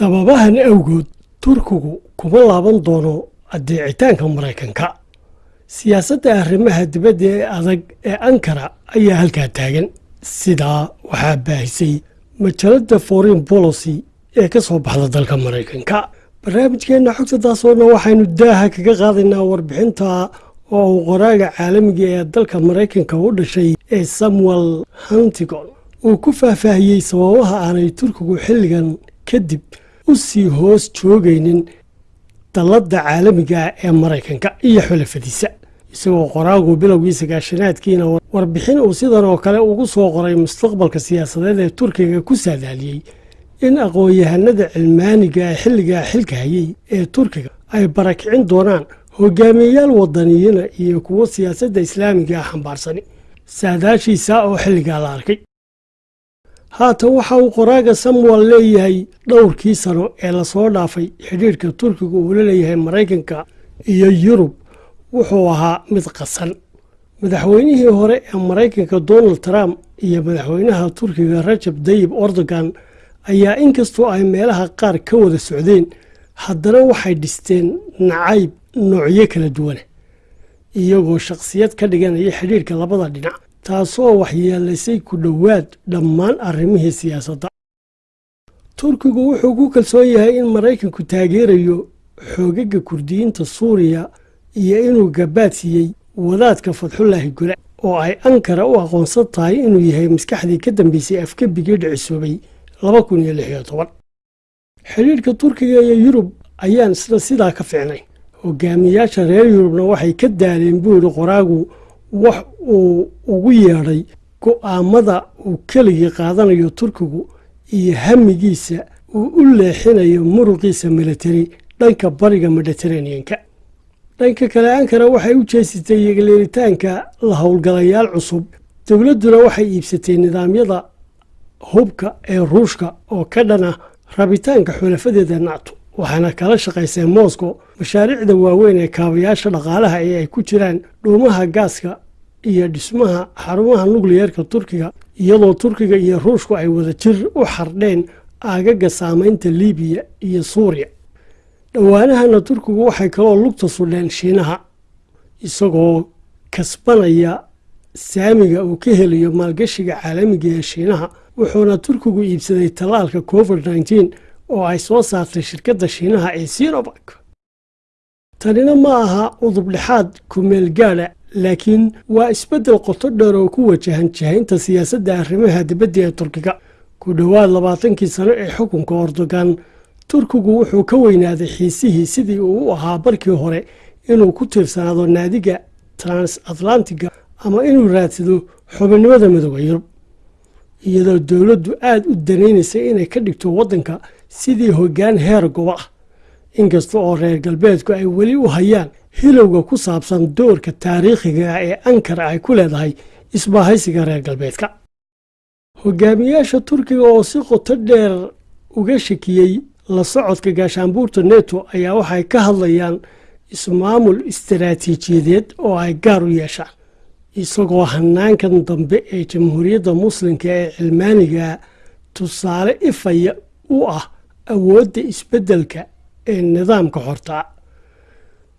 sababahan awgood turkigu kuma laaban doono adeecitaanka maraykanka. Siyaasadda arrimaha dibadda ee adag ee ankara ayaa halkaa taagan. Sidaa waxaa baahisay majalada foreign policy ee ka soo baxda dalka maraykanka. Barnaamijkeenna xogta taasoona waxaynu daaha kaga qaadaynaa warbixinta oo uu qoraaga caalamiga ee dalka maraykanka u dhashay ee samuel huntigon uu ku faahfaahiyey sababaha aanay turkigu xilligan kadib u sii hoos joogaynin dalladda caalamiga ee maraykanka iyo xulafadiisa. Isagoo qoraagu bilowgii sagaashanaadkiina warbixin uu sidan oo kale ugu soo qoray mustaqbalka siyaasadeed ee turkiga ku saadaaliyey in aqoon-yahanada cilmaaniga ee xilligaa xilka hayay ee turkiga ay barakicin doonaan hogaamiyeyaal wadaniyiina iyo kuwo siyaasadda islaamiga ah xambaarsani saadaashiisa oo xilligaa la arkay haatan waxa uu qoraaga samuel leeyahay dhowrkii sano ee la soo dhaafay xidhiirhka turkiga uu la leeyahay maraykanka iyo yurub wuxuu ahaa mid qasan. Madaxweynihii hore ee maraykanka donald trump iyo madaxweynaha turkiga rajab dayib erdogan ayaa inkastoo ay meelaha qaar ka wada socdeen haddana waxay dhisteen nacayb noocyo kala duwana iyagoo shakhsiyad ka dhiganaya xidhiirhka labada dhinac taasoo waxyeelaysay ku dhowaad dhammaan arrimihii siyaasadda turkigu wuxuu ku kalsoon yahay in maraykanku taageerayo xoogaga kurdiyiinta suuriya iyo inuu gabaad siiyey wadaadka fadxulaahi gula oo ay ankara u aqoonsan tahay inuu yahay maskaxdii ka dambeysay afgebigii dhicisoobay xidhiirhka turkiga iyo yurub ayaan isna sidaa ka ficnay hogaamiyaasha reer yurubna waxay ka daaleen buu yidhi qoraagu wax uu ugu yeedhay go'aamada uu keligii qaadanayo turkigu iyo hamigiisa uu u leexinayo muruqiisa militari dhanka bariga mediteraneanka dhanka kale ankara waxay u jeesatay yeeleelitaanka la howlgalayaal cusub. Dowladduna waxay iibsatay nidaamyada hubka ee ruushka oo ka dhana rabitaanka xulafadeeda nato waxaana kala shaqaysay moscow mashaariicda waaweyn ee kaabayaasha dhaqaalaha ee ay ku jiraan dhuumaha gaaska iyo dhismaha xarumaha nukliyeerka turkiga iyadoo turkiga iyo ruushku ay wada jir u xardheen aagaga saamaynta libiya iyo suuriya. Dhowaanahana turkigu waxay kaloo lugta sudheen shiinaha isagoo kasbanaya saamiga uu ka helayo maalgashiga caalamiga ee shiinaha wuxuuna turkigu iibsaday tallaalka covid oo ay soo saartay shirkadda shiinaha ee sinobark tanina ma aha udubdhexaad kumeel gaadha laakiin waa isbeddel qoto dheer oo ku wajahan jahaynta siyaasadda arrimaha dibadda ee turkiga. Ku dhowaad labaatankii sano ee xukunka erdogan turkigu wuxuu ka weynaaday xiisihii sidii uu u ahaa barkii hore inuu ku tiirsanaado naadiga transatlantiga ama inuu raadsado xubinnimada midooda yurub. Iyadoo dowladdu aada u danaynaysay inay ka dhigto waddanka sidii hoggaan heer gobo ah. Inkasta oo reer galbeedku ay weli u hayaan hilowga ku saabsan doorka taariikhiga ah ee ankara ay ku leedahay isbaahaysiga reer galbeedka. Hogaamiyaasha turkiga oo si qoto dheer uga shakiyey la socodka gaashaanbuurta neto ayaa waxay ka hadlayaan ismaamul istaraatiijiyadeed oo ay gaar u yeeshaan isagoo hanaankan dambe ee jamhuuriyadda muslimka ee cilmaaniga tusaale ifaya u ah awoodda isbeddelka ee nidaamka hortaa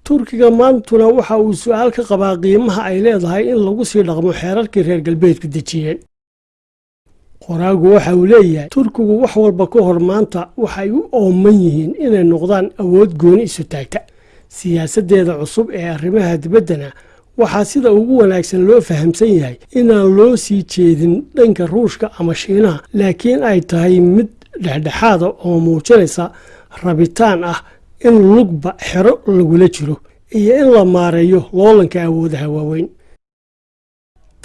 turkiga maantuna waxa uu su'aal ka qabaa qiimaha ay leedahay in lagu sii dhaqmo xeerarkii reer galbeedku dejiyeen qoraagu waxa uu leeyahay turkigu wax walba ka hor maanta waxay u ooman yihiin inay noqdaan awood gooni isu taagta. Siyaasaddeeda cusub ee arrimaha dibaddana waxaa sida ugu wanaagsan loo fahamsan yahay inaan loo sii jeedin dhanka ruushka ama shiinaha laakiin ay tahay mid dhexdhexaada oo muujinaysa rabitaan ah in lugba xero lagula jiro iyo in la maareeyo loolanka awoodaha waaweyn.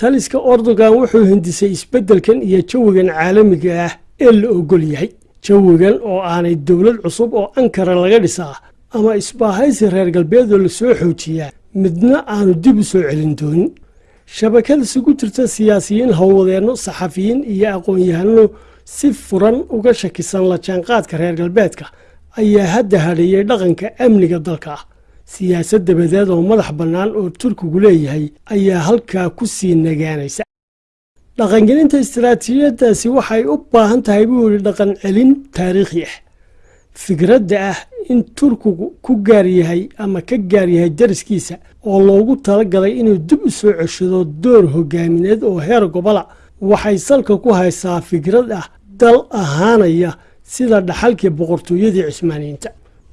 Taliska erdogan wuxuu hindisay isbeddelkan iyo jawigan caalamiga ah ee la ogol yahay. Jawigan oo aanay dowlad cusub oo ankara laga dhisaa ama isbaahaysi reer galbeedoo la soo xoojiyaa midna aanu dib u soo celin doonin. Shabakad isugu jirta siyaasiyiin howlwadeenno saxafiyiin iyo aqoon-yahano si furan uga shakisan la jaanqaadka reer galbeedka ayaa hadda hadheeyey dhaqanka amniga dalka. Ah siyaasad dabadeed oo madax bannaan oo turkigu leeyahay ayaa halkaa ku sii nagaanaysa. Dhaqangelinta istaraatiijiyadaasi waxay u baahan tahay buu yidhi dhaqan celin taariikhi ah. Fikradda ah in turkigu ku gaar yahay ama ka gaar yahay dariskiisa oo loogu talagalay inuu dib u soo ceshado door hogaamineed oo heer gobola waxay salka ku haysaa fikrad ah dal ahaanaya sida dhaxalkii boqortooyadii cismaaniyiinta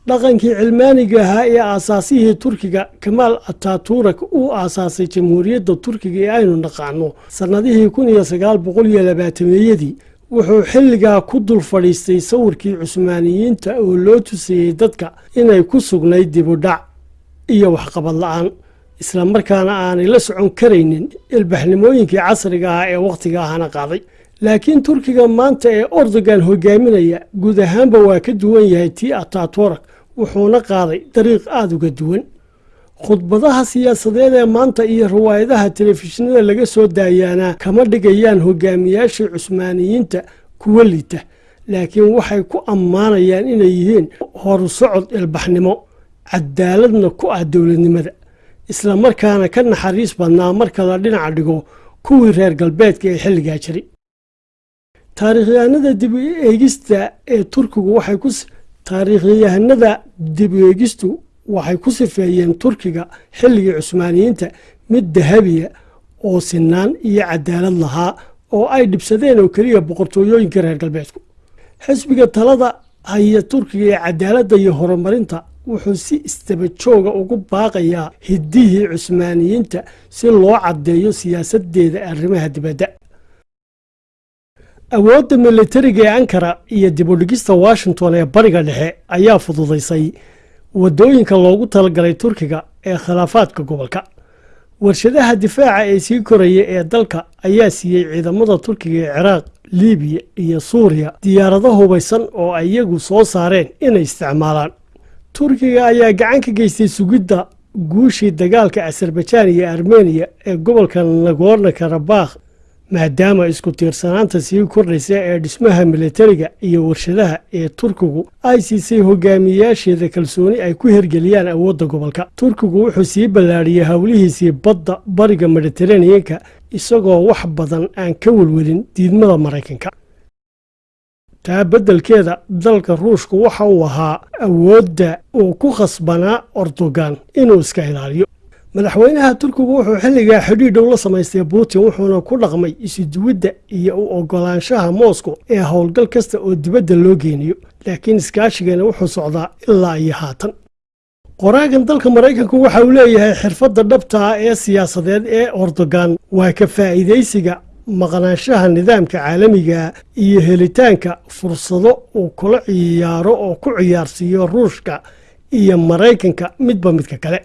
dhaqankii cilmaaniga ahaa ee aasaasihii turkiga kamaal ataturak uu aasaasay jamhuuriyadda turkiga ee aynu naqaano. Sannadihii kun iyo sagaal boqol iyo labaatameeyadii wuxuu xilligaa ku dul fadhiistay sawirkii cusmaaniyiinta oo loo tusayey dadka inay ku sugnayd dibudhac iyo waxqabad la'aan. Islamarkaana aanay la socon karaynin ilbaxnimooyinkii casriga ah ee wakhtiga ahana qaaday laakiin turkiga maanta ee ordogan hogaaminaya guud ahaanba waa ka duwan yahay tii ataturak wuxuuna qaaday dariiq aada uga duwan. Khudbadaha siyaasadeed ee maanta iyo riwaayadaha telefishinada laga soo daayaana kama dhigayaan hogaamiyaashii cusmaaniyiinta kuwa liita laakiin waxay ku ammaanayaan inay yihiin horusocod ilbaxnimo cadaaladna ku ah dowladnimada. Islamarkaana ka naxariis badnaa marka la dhinaca dhigo kuwii reer galbeedka ee xilligaa jiray taariikhyahanada dib eegista ee turkigu waxay ku taariikhyahanada dib eegistu waxay ku sifeeyeen turkiga xilligii cusmaaniyiinta mid dahabiya oo sinaan iyo cadaalad lahaa oo ay dhibsadeen oo keliya boqortooyooyinka reer galbeedku. Xisbiga talada haya turkiga ee cadaaladda iyo horumarinta wuxuu si istaba jooga ugu baaqayaa hiddihii cusmaaniyiinta si loo caddeeyo siyaasadeeda arrimaha dibadda awoodda militariga ee ankara iyo dibudhigista washington ee bariga dhexe ayaa fududaysay waddooyinka loogu talagalay turkiga ee khilaafaadka gobolka. Warshadaha difaaca ee sii koraya ee dalka ayaa siiyey ciidamada turkiga ee ciraaq libiya iyo suuriya diyaarado hubaysan oo ay iyagu soo saareen inay isticmaalaan. Turkiga ayaa gacan ka geystay sugidda guushii dagaalka azerbajaan iyo armeniya ee gobolka nagorno karabakh maadaama isku tiirsanaanta sii kordhaysa ee dhismaha militariga iyo warshadaha ee turkigu ay siisay hogaamiyayaasheeda kalsooni ay ku hergeliyaan awoodda gobolka. Turkigu wuxuu sii ballaadhiyey howlihiisii badda bariga mediteraneanka isagoo wax badan aan ka welwelin diidmada maraykanka. Taa beddelkeeda dalka ruushku waxa uu ahaa awoodda uu ku khasbanaa ordogan inuu iska ilaaliyo madaxweynaha turkigu wuxuu xilligaa xidhiidhow la samaystay putin wuxuuna ku dhaqmay isuduwidda iyo u ogolaanshaha moscow ee howlgal kasta oo dibadda loo geynayo laakiin iskaashigana wuxuu socdaa ilaa iyo haatan. Qoraagan dalka maraykanku waxa uu leeyahay xirfadda dhabta ah ee siyaasadeed ee ordogan waa ka faa'iidaysiga maqnaanshaha nidaamka caalamiga iyo helitaanka fursado uu kula ciyaaro oo ku ciyaarsiiyo ruushka iyo maraykanka midba midka kale